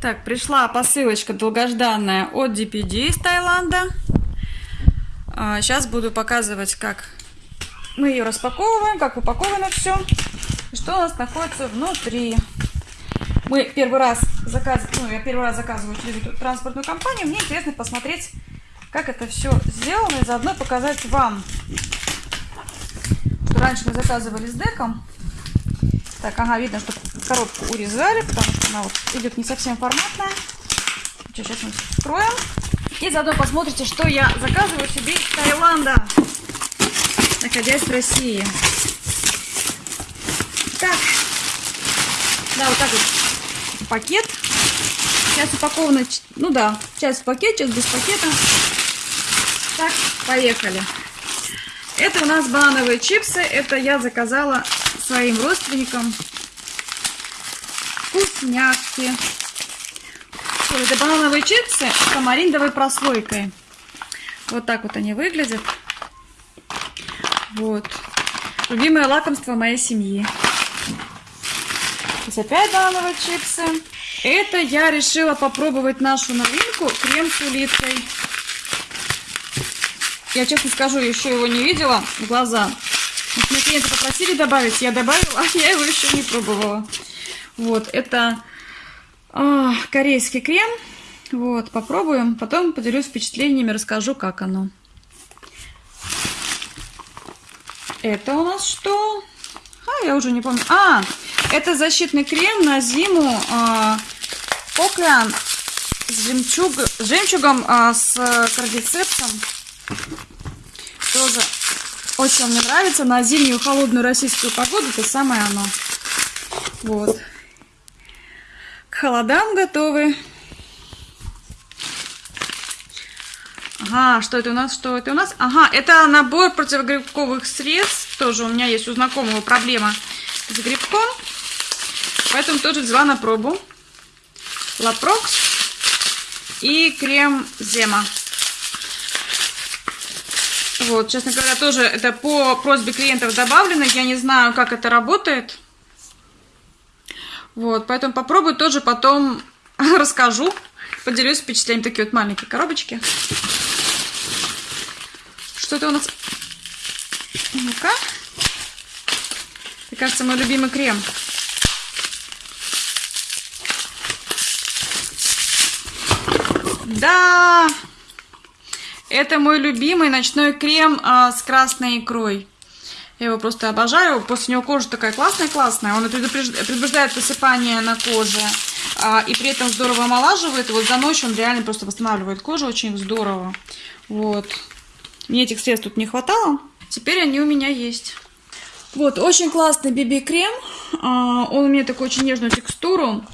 Так, пришла посылочка долгожданная от DPD из Таиланда. А, сейчас буду показывать, как мы ее распаковываем, как упаковано все. Что у нас находится внутри. Мы первый раз заказываем, ну, я первый раз заказываю через эту транспортную компанию. Мне интересно посмотреть, как это все сделано, и заодно показать вам. Что раньше мы заказывали с деком. Так, ага, видно, что коробку урезали, потому что она вот идет не совсем форматная. Сейчас мы вскроем. И заодно посмотрите, что я заказываю себе из Таиланда, находясь в России. Так, да, вот так вот пакет. Сейчас упаковано, ну да, часть в пакете, часть без пакета. Так, поехали. Это у нас банановые чипсы. Это я заказала своим родственникам вкусняшки. Это банановые чипсы с тамариндовой прослойкой. Вот так вот они выглядят. Вот. Любимое лакомство моей семьи. Здесь опять банановые чипсы. Это я решила попробовать нашу новинку крем с улиткой. Я честно скажу, еще его не видела в глаза. Меня клиенты попросили добавить, я добавила, а я его еще не пробовала. Вот, это а, корейский крем. Вот, попробуем. Потом поделюсь впечатлениями, расскажу, как оно. Это у нас что? А, я уже не помню. А, это защитный крем на зиму. А, Поклян с, жемчуг, жемчугом, а, с кардицепсом. Тоже очень мне нравится. На зимнюю холодную российскую погоду это самое оно. Вот холодам готовы. Ага, что это у нас? Что это у нас? Ага, это набор противогрибковых средств. Тоже у меня есть у знакомого проблема с грибком. Поэтому тоже взяла на пробу. Лапрокс и крем Зема. Вот, честно говоря, тоже это по просьбе клиентов добавлено. Я не знаю, как это работает. Вот, поэтому попробую тоже потом расскажу, поделюсь впечатлением. Такие вот маленькие коробочки. Что это у нас? Ну-ка. Мне кажется, мой любимый крем. Да! Это мой любимый ночной крем а, с красной икрой. Я его просто обожаю. После него кожа такая классная-классная. Он предупреждает высыпание на коже. А, и при этом здорово омолаживает. И вот за ночь он реально просто восстанавливает кожу очень здорово. Вот. Мне этих средств тут не хватало. Теперь они у меня есть. Вот, очень классный BB-крем. А, он у меня такой очень нежную текстуру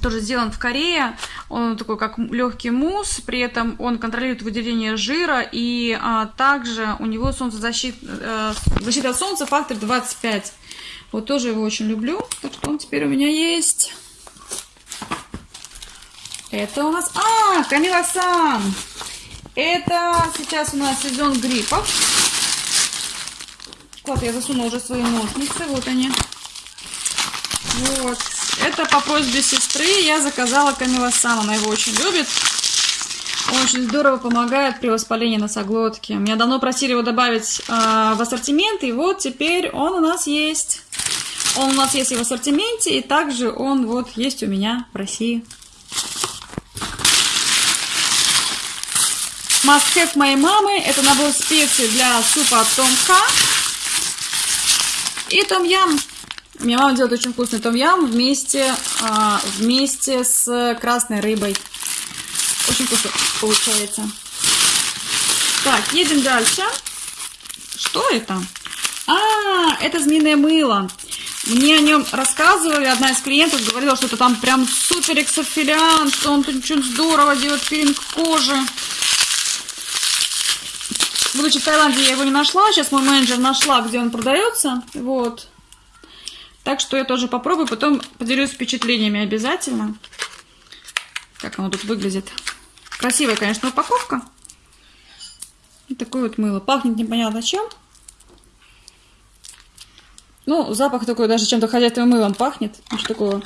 тоже сделан в Корее. Он такой как легкий мусс, при этом он контролирует выделение жира, и а, также у него солнцезащит, а, защита от солнца фактор 25. Вот тоже его очень люблю, так что он теперь у меня есть. Это у нас... А, Камила-сан! Это сейчас у нас сезон гриппов. Вот, я засунула уже свои ножницы, вот они. Вот. Это по просьбе сестры я заказала камилосан. Она его очень любит. очень здорово помогает при воспалении носоглотки. Меня давно просили его добавить э, в ассортимент, и вот теперь он у нас есть. Он у нас есть и в ассортименте, и также он вот есть у меня в России. Must моей мамы. Это набор специй для супа Том-Ха. И Моя мама делает очень вкусный том-ям вместе, а, вместе с красной рыбой. Очень вкусно получается. Так, едем дальше. Что это? А, это змеиное мыло. Мне о нем рассказывали, одна из клиентов говорила, что это там прям супер эксофилиант, что он тут очень здорово делает пилинг кожи. Будучи в Таиланде, я его не нашла, сейчас мой менеджер нашла, где он продается. Вот. Так что я тоже попробую, потом поделюсь впечатлениями обязательно. Как оно тут выглядит. Красивая, конечно, упаковка. И такое вот мыло. Пахнет непонятно чем. Ну, запах такой, даже чем-то хозяйственным мылом пахнет. Ничего такого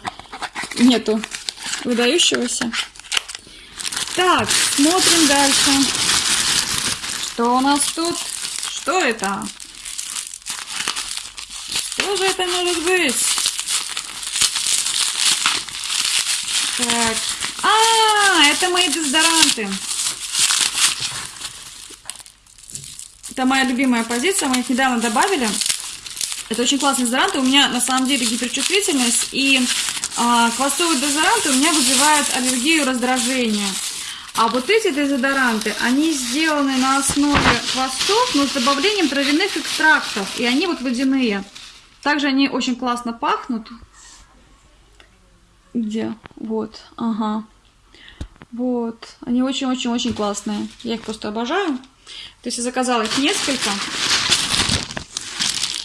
нету. выдающегося. Так, смотрим дальше. Что у нас тут? Что это? Что же это может быть? Так. А, это мои дезодоранты. Это моя любимая позиция, мы их недавно добавили. Это очень классный дезодорант. У меня на самом деле гиперчувствительность, и а, квасовые дезодоранты у меня вызывают аллергию, раздражение. А вот эти дезодоранты, они сделаны на основе квасов, но с добавлением травяных экстрактов. И они вот водяные. Также они очень классно пахнут. Где? Вот, ага. Вот. Они очень-очень-очень классные. Я их просто обожаю. То есть я заказала их несколько.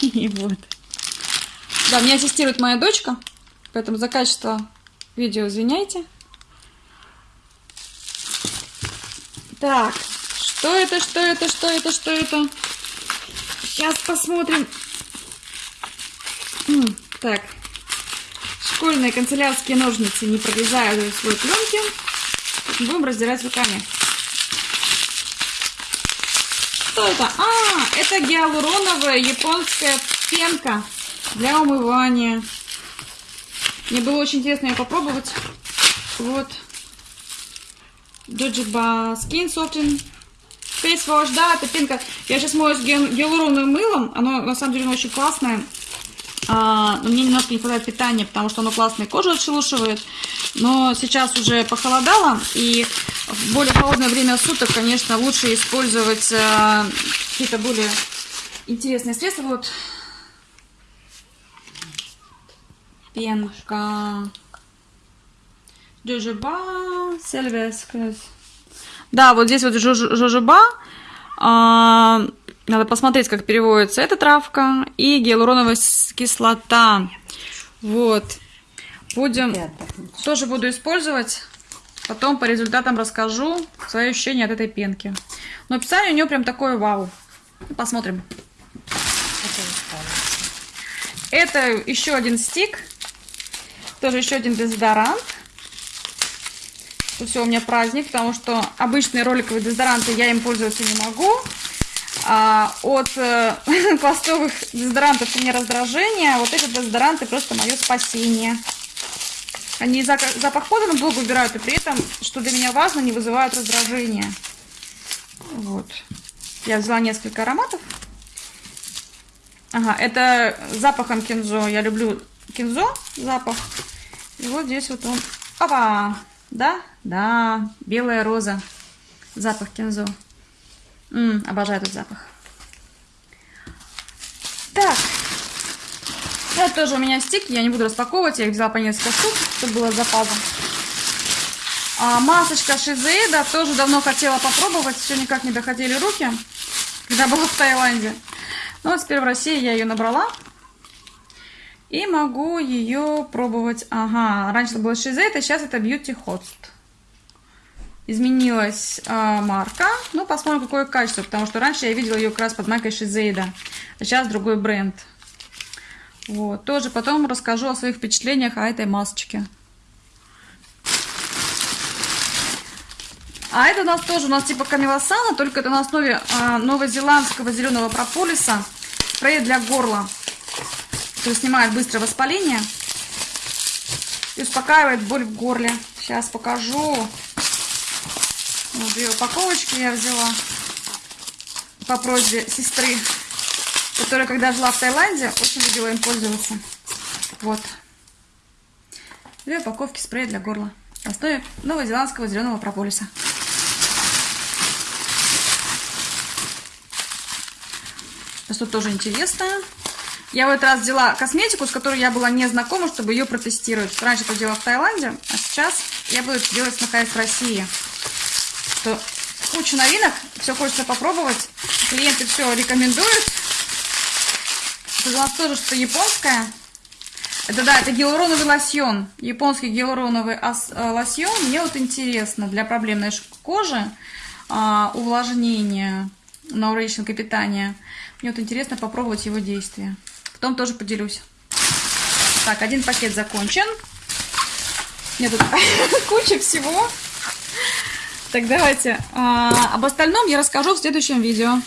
И вот. Да, меня ассистирует моя дочка. Поэтому за качество видео извиняйте. Так, что это, что это, что это, что это? Сейчас посмотрим. Так, школьные канцелярские ножницы не прорезают свой пленки. Будем раздирать руками. Что это? А, это гиалуроновая японская пенка для умывания. Мне было очень интересно ее попробовать. Вот. Jojoba Skin Soften Face Wash. Да, это пенка. Я сейчас мою гиалуроновым мылом. Оно на самом деле очень классное. А, но мне немножко не хватает питания, потому что оно классное кожу отшелушивает. Но сейчас уже похолодало, и в более холодное время суток, конечно, лучше использовать а, какие-то более интересные средства. Вот пенка. Жожоба, сельвескрес. Да, вот здесь вот жожоба. А, надо посмотреть, как переводится эта травка. И гиалуроновая кислота. Вот. Будем... Тоже буду использовать. Потом по результатам расскажу свои ощущения от этой пенки. Но описание у нее прям такое вау. Посмотрим. Это еще один стик. Тоже еще один дезодорант. Все, у меня праздник, потому что обычные роликовые дезодоранты я им пользоваться не могу. А от э, пластовых дезодорантов у меня раздражение, вот эти дезодоранты просто мое спасение. Они запах пота долго убирают, и при этом, что для меня важно, не вызывают раздражения. Вот. Я взяла несколько ароматов. Ага, это запахом кинзо. Я люблю кинзо запах. И вот здесь вот он. Опа! Да? Да, белая роза. Запах кинзо. М -м, обожаю этот запах. Так. Это тоже у меня стик. Я не буду распаковывать. Я их взяла по несколько штук, чтобы было запасом. А, масочка Шизеида тоже давно хотела попробовать. Все никак не доходили руки, когда была в Таиланде. Но вот теперь в России я ее набрала. И могу ее пробовать. Ага, раньше это было Шизейд, а сейчас это Beauty Host. Изменилась э, марка. Ну, посмотрим, какое качество. Потому что раньше я видела ее как раз под маркой Шизейда. А сейчас другой бренд. Вот. Тоже потом расскажу о своих впечатлениях о этой масочке. А это у нас тоже, у нас типа камилосана, только это на основе э, новозеландского зеленого прополиса. Спрей для горла который снимает быстро воспаление и успокаивает боль в горле. Сейчас покажу. Вот две упаковочки я взяла по просьбе сестры, которая, когда жила в Таиланде, очень любила им пользоваться. Вот. Две упаковки спрея для горла. На основе новозеландского зеленого прополиса. Что тоже интересное. Я в этот раз взяла косметику, с которой я была не знакома, чтобы ее протестировать. Раньше это делала в Таиланде, а сейчас я буду делать, находясь в России. Что куча новинок, все хочется попробовать. Клиенты все рекомендуют. Это у нас тоже что-то японское. Это да, это гиалуроновый лосьон. Японский гиалуроновый э, лосьон. Мне вот интересно для проблемной кожи, а, увлажнения, науречника питания. Мне вот интересно попробовать его действие. Потом тоже поделюсь. Так, один пакет закончен. Нет, тут куча всего. Так, давайте. а, об остальном я расскажу в следующем видео.